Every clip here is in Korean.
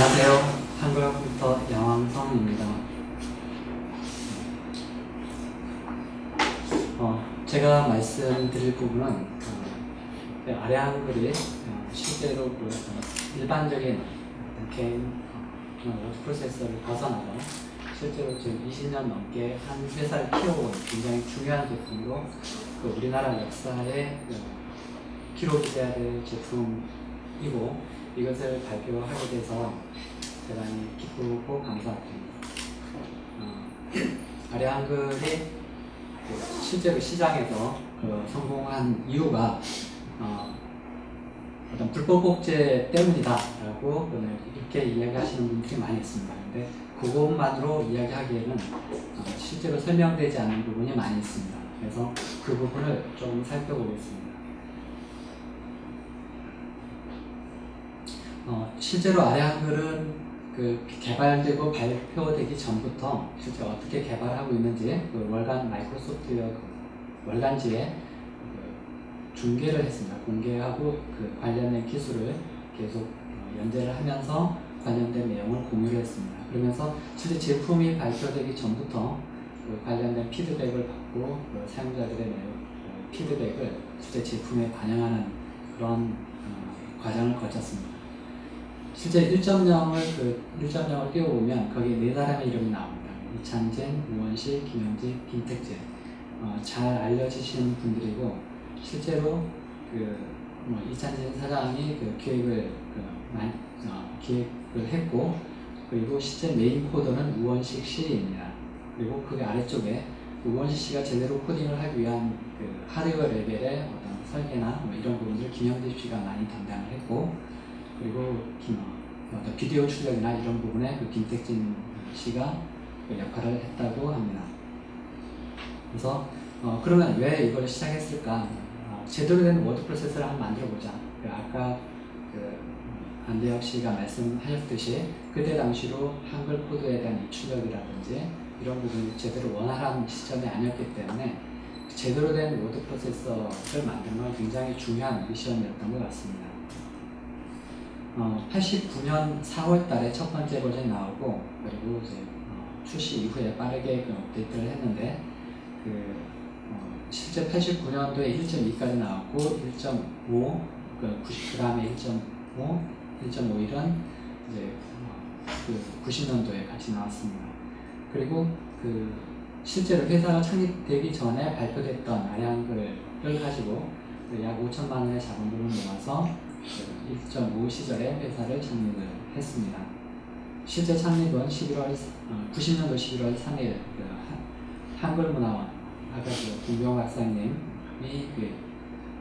안녕하세요. 한글 컴퓨터 양왕성입니다. 어, 제가 말씀드릴 부분은 어, 아래 한글이 어, 실제로 그 어, 일반적인 개인 어, 워드 프로세서를 벗어나서 실제로 지금 20년 넘게 한 회사를 키워온 굉장히 중요한 제품으로 그 우리나라 역사에 그 기록이 돼야 될 제품이고 이것을 발표하게 돼서 대단히 기쁘고 감사드립니다. 어, 아래 한글이 그 실제로 시장에서 그 성공한 이유가 어, 떤 불법 복제 때문이다라고 이렇게 이야기하시는 분들이 많이 있습니다. 근데 그것만으로 이야기하기에는 어, 실제로 설명되지 않는 부분이 많이 있습니다. 그래서 그 부분을 좀 살펴보겠습니다. 어, 실제로 아래 한글은 그 개발되고 발표되기 전부터 실제 어떻게 개발하고 있는지 그 월간 마이크로소프트웨어 그 월간지에 그 중계를 했습니다. 공개하고 그 관련된 기술을 계속 어, 연재를 하면서 관련된 내용을 공유를 했습니다. 그러면서 실제 제품이 발표되기 전부터 그 관련된 피드백을 받고 그 사용자들의 그 피드백을 실제 제품에 반영하는 그런 어, 과정을 거쳤습니다. 실제 1.0을 그 1.0을 띄워보면 거기 네 사람의 이름이 나옵니다. 이찬진, 우원식, 김영직, 김택재. 어, 잘 알려지시는 분들이고 실제로 그 뭐 이찬진 사장이 그 기획을 그 만, 어, 기획을 했고 그리고 실제 메인 코드는 우원식 씨입니다. 그리고 그 아래쪽에 우원식 씨가 제대로 코딩을 하기 위한 그 하드웨어 레벨의 어떤 설계나 뭐 이런 부분을 김형집 씨가 많이 담당을 했고 그리고 어떤 비디오 출력이나 이런 부분에 그 김택진 씨가 그 역할을 했다고 합니다. 그래서 어, 그러면 왜 이걸 시작했을까? 어, 제대로 된 워드 프로세서를 한번 만들어 보자. 그 아까 그 안대혁 씨가 말씀하셨듯이 그때 당시로 한글 코드에 대한 입출력이라든지 이런 부분이 제대로 원활한 시점이 아니었기 때문에 제대로 된 워드 프로세서를 만드는 건 굉장히 중요한 미션이었던 것 같습니다. 어, 89년 4월 달에 첫 번째 버전이 나오고 그리고 이제 어, 출시 이후에 빠르게 그 업데이트를 했는데 그 어, 실제 89년도에 1.2까지 나왔고 1.5, 그 90g에 1.5, 1.51은 이제 어, 그 90년도에 같이 나왔습니다. 그리고 그 실제로 회사가 창립되기 전에 발표됐던 아량글을 가지고 그약 5천만 원의 자본금을 모아서 1.5 시절에 회사를 창립을 했습니다. 실제 창립은 11월, 90년도 11월 3일 그 한글문화원 아까 그 공병우 박사님이 그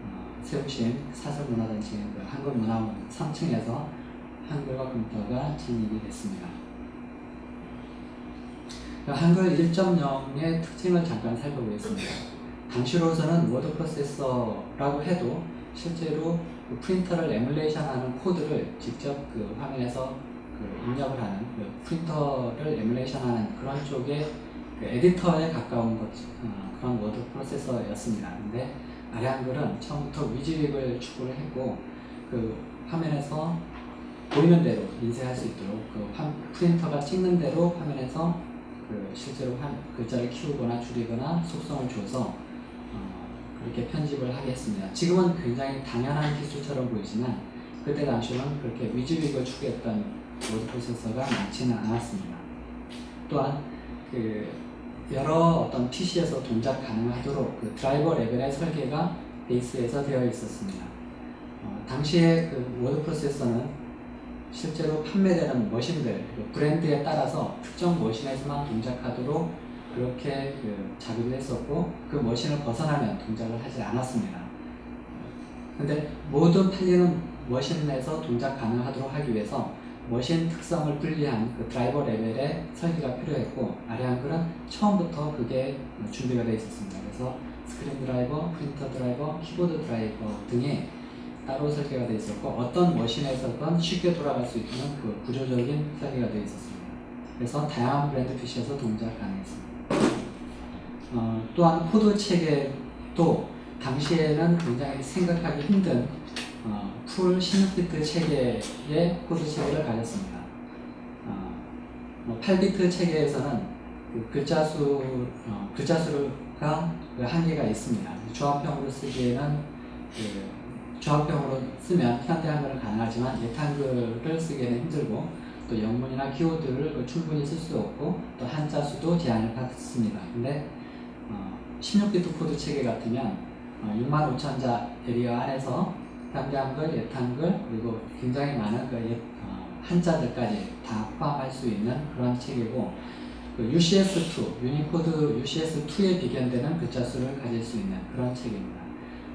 어, 세우신 사설문화단체 그 한글문화원 3층에서 한글과 컴퓨터가 창립이 됐습니다. 그 한글 1.0의 특징을 잠깐 살펴보겠습니다. 당시로서는 워드 프로세서라고 해도 실제로 그 프린터를 에뮬레이션하는 코드를 직접 그 화면에서 그 입력을 하는 그 프린터를 에뮬레이션하는 그런 쪽의 그 에디터에 가까운 것, 어, 그런 워드 프로세서였습니다. 근데 아래 한글은 처음부터 WYSIWYG을 추구를 했고 그 화면에서 보이는 대로 인쇄할 수 있도록 그 화, 프린터가 찍는 대로 화면에서 그 실제로 한 글자를 키우거나 줄이거나 속성을 줘서 이렇게 편집을 하게 했습니다. 지금은 굉장히 당연한 기술처럼 보이지만 그때 당시는 그렇게 WYSIWYG을 추구했던 워드 프로세서가 많지는 않았습니다. 또한 그 여러 어떤 PC에서 동작 가능하도록 그 드라이버 레벨의 설계가 베이스에서 되어 있었습니다. 어, 당시에 그 워드 프로세서는 실제로 판매되는 머신들, 그 브랜드에 따라서 특정 머신에서만 동작하도록 그렇게 그 짜기도 했었고 그 머신을 벗어나면 동작을 하지 않았습니다. 근데 모두 팔리는 머신에서 동작 가능하도록 하기 위해서 머신 특성을 분리한 그 드라이버 레벨의 설계가 필요했고 아래 한글은 처음부터 그게 준비가 되어 있었습니다. 그래서 스크린 드라이버, 프린터 드라이버, 키보드 드라이버 등이 따로 설계가 되어 있었고 어떤 머신에서든 쉽게 돌아갈 수 있는 그 구조적인 설계가 되어 있었습니다. 그래서 다양한 브랜드 PC에서 동작 가능했습니다. 어, 또한 코드 체계도 당시에는 굉장히 생각하기 힘든 어, full 16비트 체계의 코드 체계를 가졌습니다. 뭐 8비트 체계에서는 그 글자 수 어, 글자 수가 그 한계가 있습니다. 조합형으로 쓰기에는 그 조합형으로 쓰면 현대 한글은 가능하지만 옛 한글을 쓰기에는 힘들고 또 영문이나 기호를 그 충분히 쓸 수 없고 또 한자 수도 제한을 받습니다. 근데 어, 16비트 코드 체계 같으면 어, 6만 5천 자 area 안에서 현대 한글, 옛 한글 그리고 굉장히 많은 그 옛, 어, 한자들까지 다 포함할 수 있는 그런 체계고 그 UCS2, 유니코드 UCS2에 비견되는 글자 수를 가질 수 있는 그런 체계입니다.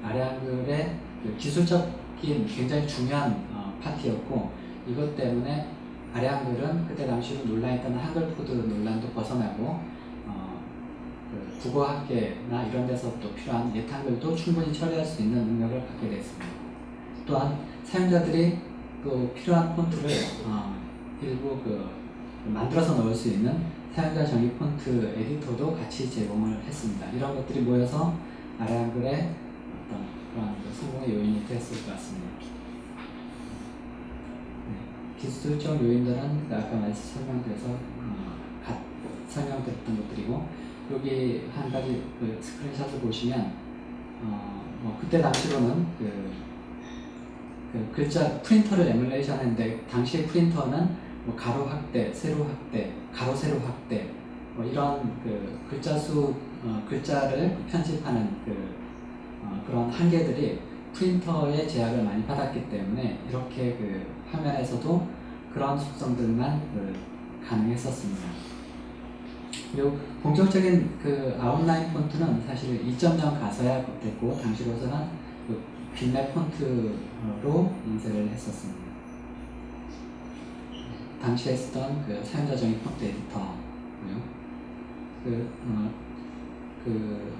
아래 한글의 그 기술적인 굉장히 중요한 어, 파트였고 이것 때문에 아래 한글은 그때 당시로 논란했던 한글 코드 논란도 벗어나고 어, 그 국어 학계나 이런 데서 또 필요한 옛 한글도 충분히 처리할 수 있는 능력을 갖게 됐습니다. 또한 사용자들이 그 필요한 폰트를 어, 일부 그 만들어서 넣을 수 있는 사용자 정의 폰트 에디터도 같이 제공을 했습니다. 이런 것들이 모여서 아래 한글의 어떤 그런 그 성공의 요인이 됐을 것 같습니다. 네, 기술적 요인들은 아까 말씀 설명드려서 어, 갓 설명드렸던 것들이고 여기 한 가지 그 스크린샷을 보시면 어, 뭐 그때 당시로는 그, 그 글자 프린터를 에뮬레이션 했는데 당시의 프린터는 뭐 가로 확대, 세로 확대, 가로 세로 확대 뭐 이런 그 글자 수 어, 글자를 편집하는 그 어, 그런 한계들이 프린터의 제약을 많이 받았기 때문에 이렇게 그 화면에서도 그런 속성들만 그 가능했었습니다. 그리고 본격적인 그 아웃라인 폰트는 사실 2.0 가서야 됐고 당시로서는 그 빅맵 폰트로 인쇄를 했었습니다. 당시에 쓰던 그 사용자 정의 폰트 에디터고요. 그, 어, 그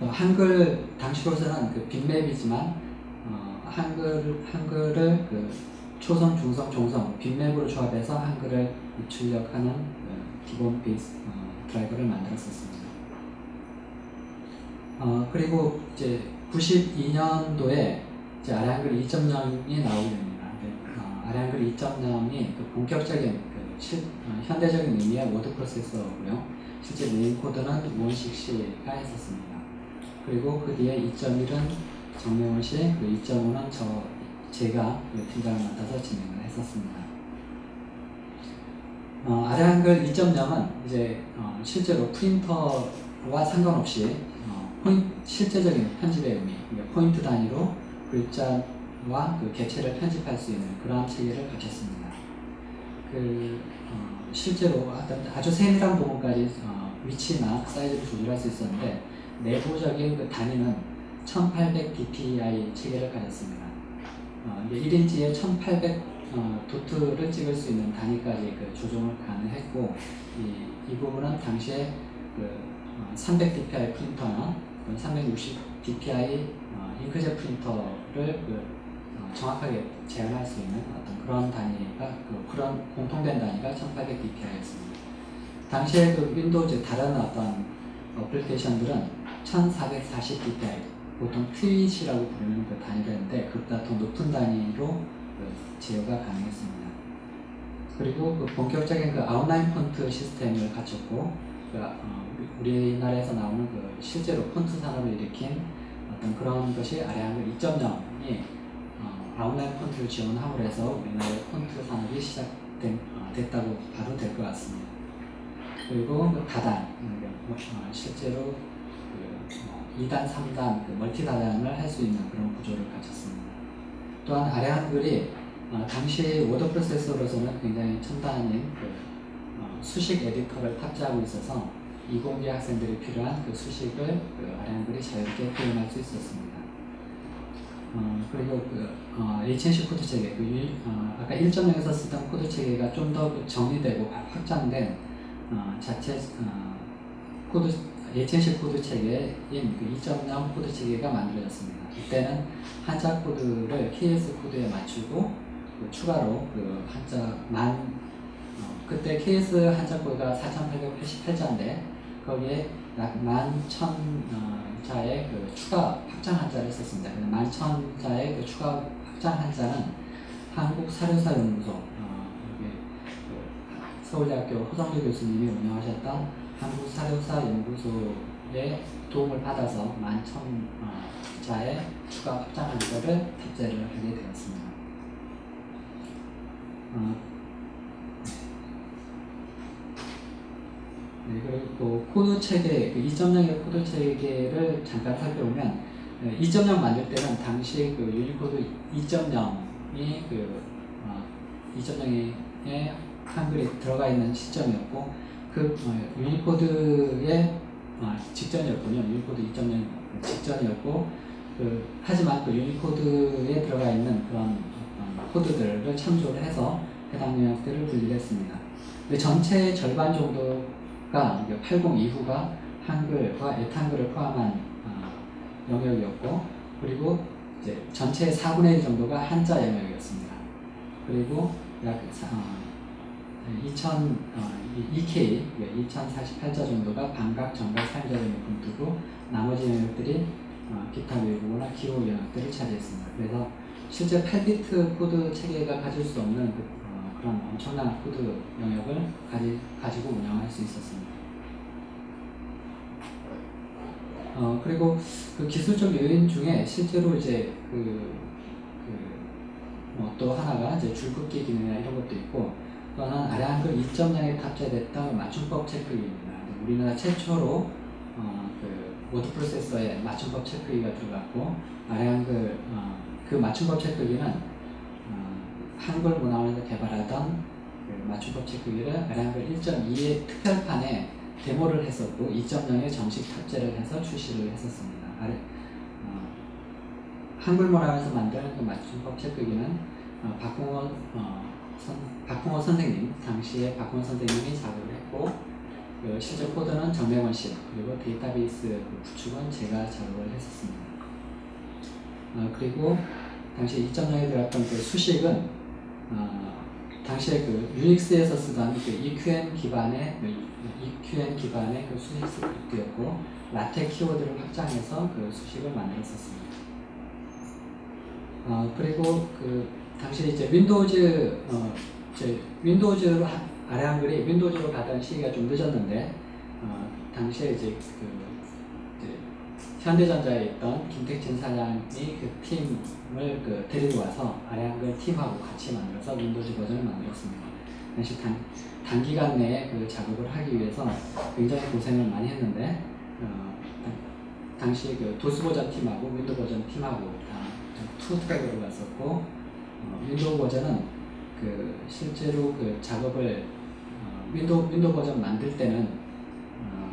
어, 한글 당시로서는 그 빅맵이지만 어, 한글 한글을 그 초성, 중성, 종성 비트맵으로 조합해서 한글을 출력하는 그 기본 베이스 어, 드라이버를 만들었었습니다. 어, 그리고 이제 92년도에 이제 아래한글 2.0이 나오게 됩니다. 어, 아래한글 2.0이 그 본격적인 그 실, 어, 현대적인 의미의 워드 프로세서고요. 실제 메인 코드는 우원식 씨가 했었습니다. 그리고 그 뒤에 2.1은 정명훈 씨, 그 2.5는 저 제가 그 팀장을 맡아서 진행을 했었습니다. 어, 아래 한글 2.0은 이제 어, 실제로 프린터와 상관없이 어, 포인트, 실제적인 편집의 의미, 그러니까 포인트 단위로 글자와 그 개체를 편집할 수 있는 그러한 체계를 갖췄습니다. 그 어, 실제로 아주 세밀한 부분까지 어, 위치나 사이즈를 조절할 수 있었는데 내부적인 그 단위는 1800 dpi 체계를 가졌습니다. 어, 1인치에 1800 어, 도트를 찍을 수 있는 단위까지 그 조정을 가능했고 이, 이 부분은 당시에 그 어, 300 dpi 프린터나 360 dpi 어, 잉크젯 프린터를 그, 어, 정확하게 제한할 수 있는 어떤 그런 단위가 그, 그런 공통된 단위가 1800 dpi였습니다. 당시에 그 Windows 다른 어떤 어플리케이션들은 1440 dpi 보통 twip이라고 부르는 그 단위였는데 그보다 더 높은 단위로 그 제어가 가능했습니다. 그리고 그 본격적인 그 아웃라인 폰트 시스템을 갖췄고 그 어, 우리나라에서 나오는 그 실제로 폰트 산업을 일으킨 어떤 그런 것이 아래한글 2.0이 어, 아웃라인 폰트를 지원함으로 해서 우리나라의 폰트 산업이 시작된 어, 됐다고 봐도 될 것 같습니다. 그리고 그 다단 어, 실제로 2단, 3단, 그 multi 다단을 할 수 있는 그런 구조를 가졌습니다. 또한 아래 한글이 어, 당시 워드 프로세서로서는 굉장히 첨단인 그, 어, 수식 에디터를 탑재하고 있어서 이공계 학생들이 필요한 그 수식을 그 아래 한글이 자유롭게 표현할 수 있었습니다. 어, 그리고 그 어, HNC 코드 체계, 그 유, 어, 아까 1.0에서 쓰던 코드 체계가 좀 더 정리되고 확장된 어, 자체 어, 코드 HNC 코드 체계인 그 2.0 코드 체계가 만들어졌습니다. 이때는 한자 코드를 KS 코드에 맞추고 그 추가로 그 한자 만 어, 그때 KS 한자 코드가 4,888자인데 거기에 약1천 어, 자의 그 추가 확장 한자를 썼습니다. 만천 자의 그 추가 확장 한자는 한국 사료사 연구소 어, 그 서울대학교 허성도 교수님이 운영하셨던 한국 사료사 연구소의 도움을 받아서 11,000자의 추가 확장 한자를 탑재를 하게 되었습니다. 어, 네, 그리고 또 코드 체계, 그 2.0의 코드 체계를 잠깐 살펴보면 2.0 만들 때는 당시 그 유니코드 2.0이 그 어, 2.0에 한글이 들어가 있는 시점이었고 그 어, 유니코드의 어, 직전이었군요. 유니코드 2.0 직전이었고 그 하지만 그 유니코드에 들어가 있는 그런 어, 코드들을 참조를 해서 해당 영역들을 분리했습니다. 전체 절반 정도가 80 이후가 한글과 옛한글을 포함한 어, 영역이었고 그리고 이제 전체 4분의 1 정도가 한자 영역이었습니다. 그리고 약 어, 2000, 어, 2K, 2048자 정도가 반각, 전각, 사용자 영역을 두고 나머지 영역들이 어, 기타 외국어나 기호 영역들을 차지했습니다. 그래서 실제 8비트 코드 체계가 가질 수 없는 그, 어, 그런 엄청난 코드 영역을 가지, 가지고 운영할 수 있었습니다. 어, 그리고 그 기술적 요인 중에 실제로 이제 그, 그, 뭐 또 하나가 이제 줄긋기 기능이나 이런 것도 있고, 또는 아래 한글 2.0에 탑재됐던 맞춤법 체크기입니다. 우리나라 최초로 어, 그 워드 프로세서에 맞춤법 체크기가 들어갔고, 아래 한글 어, 그 맞춤법 체크기는 어, 한글 문화원에서 개발하던 그 맞춤법 체크기를 아래 한글 1.2의 특별판에 데모를 했었고 2.0에 정식 탑재를 해서 출시를 했었습니다. 아래, 어, 한글 문화에서 만든 그 맞춤법 체크기는 어, 박홍원 어, 선, 박홍원 선생님 당시에 박홍원 선생님이 작업을 했고 그 실제 코드는 정명원 씨 그리고 데이터베이스 그 구축은 제가 작업을 했었습니다. 어, 그리고 당시 2.0에 들어갔던 그 수식은 어, 당시에 그 유닉스에서 쓰던 그 EQN 기반의 그 EQN 기반의 그 수식 스크립트였고 LaTeX 키워드를 확장해서 그 수식을 만들었었습니다. 어, 그리고 그 당시 이제 Windows 어, 이제 Windows로 아래 한글이 Windows로 가던 시기가 좀 늦었는데 어, 당시에 이제 그 이제 현대전자에 있던 김택진 사장이 그 팀을 그 데리고 와서 아래 한글 팀하고 같이 만들어서 Windows 버전을 만들었습니다. 당시 단, 단기간 내에 그 작업을 하기 위해서 굉장히 고생을 많이 했는데 어, 당시 그 도스 버전 팀하고 Window 버전 팀하고 다 two track으로 갔었고 어, Window 버전은 그 실제로 그 작업을 어, Window Window 버전 만들 때는 어,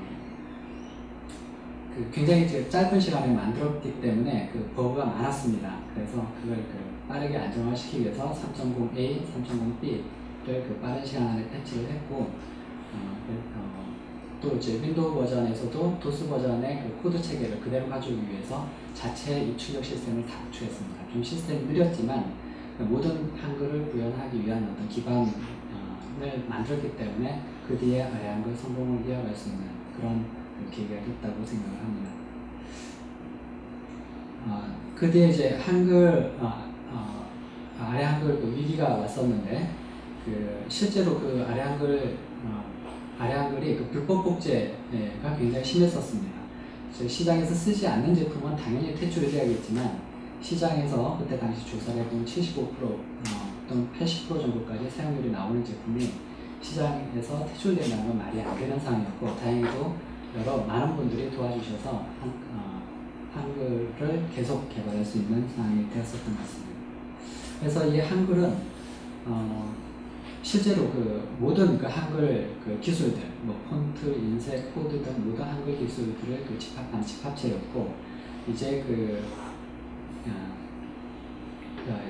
그 굉장히 짧은 시간에 만들었기 때문에 그 버그가 많았습니다. 그래서 그걸 그 빠르게 안정화시키기 위해서 3.0A, 3.0B 그 빠른 시간 안에 패치를 했고 어, 그, 어, 또 이제 Window 버전에서도 도스 버전의 그 코드 체계를 그대로 가져오기 위해서 자체 입출력 시스템을 다 구축했습니다. 좀 시스템이 느렸지만 그 모든 한글을 구현하기 위한 어떤 기반을 만들었기 때문에 그 뒤에 아래 한글 성공을 이어갈 수 있는 그런 그 계기가 됐다고 생각을 합니다. 어, 그 뒤에 이제 한글 어, 어, 아래 한글 그 위기가 왔었는데 그 실제로 그 아래 한글 어, 아래 한글이 그 불법 복제가 굉장히 심했었습니다. 시장에서 쓰지 않는 제품은 당연히 퇴출이 돼야겠지만 시장에서 그때 당시 조사를 해보면 75% 어, 또는 80% 정도까지 사용률이 나오는 제품이 시장에서 퇴출된다는 건 말이 안 되는 상황이었고 다행히도 여러 많은 분들이 도와주셔서 한, 어, 한글을 계속 개발할 수 있는 상황이 되었었던 것 같습니다. 그래서 이 한글은 어, 실제로 그 모든 그 한글 그 기술들, 뭐 폰트, 인쇄, 코드 등 모든 한글 기술들을 그 집합한 집합체였고 이제 그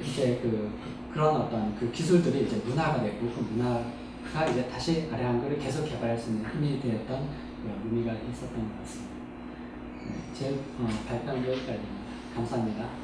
이제 그 그런 어떤 그 기술들이 이제 문화가 됐고 그 문화가 이제 다시 한글을 계속 개발할 수 있는 힘이 되었던 그 의미가 있었던 것 같습니다. 네, 제 어, 발표는 여기까지입니다. 감사합니다.